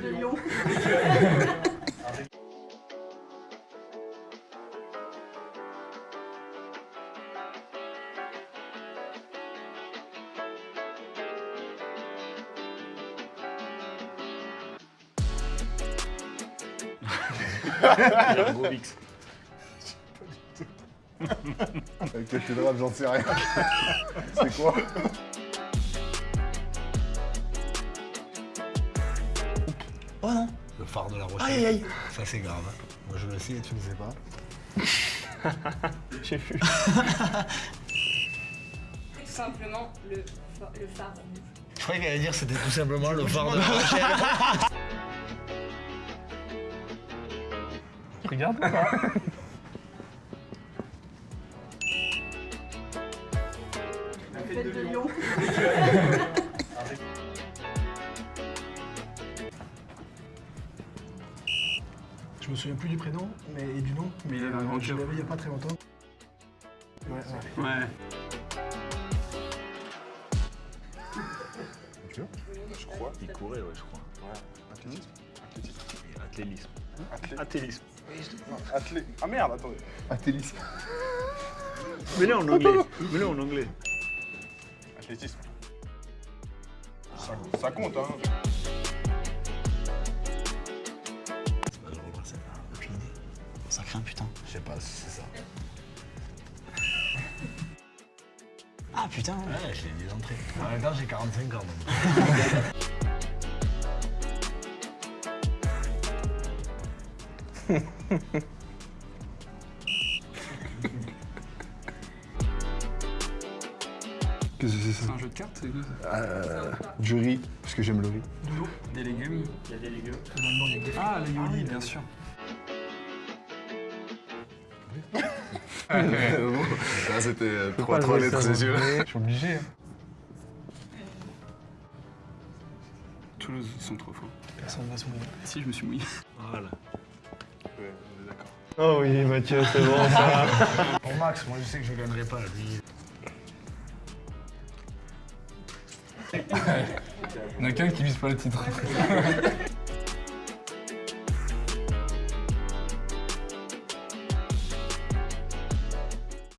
de Lyon. Grovix. Cathédrale, j'en sais rien. C'est quoi? Oh non Le phare de la Rochelle. Aïe aïe aïe Ça c'est grave. Moi je le sais et tu ne sais pas. J'ai vu. Tout simplement le, le phare. Je croyais qu'elle allait dire c'était tout simplement le phare de la Rochelle. Regarde ou pas? La fête de Lyon. me souviens plus du prénom mais, et du nom, mais Il avait un grand je cœur. l'avais il y a pas très longtemps. Ouais, ouais. Ouais. Je crois. Il courait, ouais, je crois. Ouais. Athlétisme. Athlétisme. Athlé- Athlétisme. non, athlé- Ah merde, attendez. Athlétisme. Mets-le en anglais. Mets-le en anglais. Athlétisme. Ça, ça compte, hein. Ça craint putain. Je sais pas si c'est ça. Ah putain Ouais, je l'ai dit d'entrée. En même temps, j'ai 45 ans. donc. Qu'est-ce que c'est C'est ça un jeu de cartes, c'est quoi ça euh, Du riz, parce que j'aime le riz. Des légumes Il y a des légumes. Ah, les yoli, bien sûr. Là, c'était euh, trois, trois lettres, ses yeux. Je suis obligé. hein. Toulouse, ils sont trop forts. Personne ne va se mouiller. Si, je me suis mouillé. Voilà. Ouais, on est d'accord. Oh oui, Mathieu, c'est bon ça. Pour Max, moi je sais que je gagnerai pas. Lui, Il y en a qu'un qui vise pas le titre.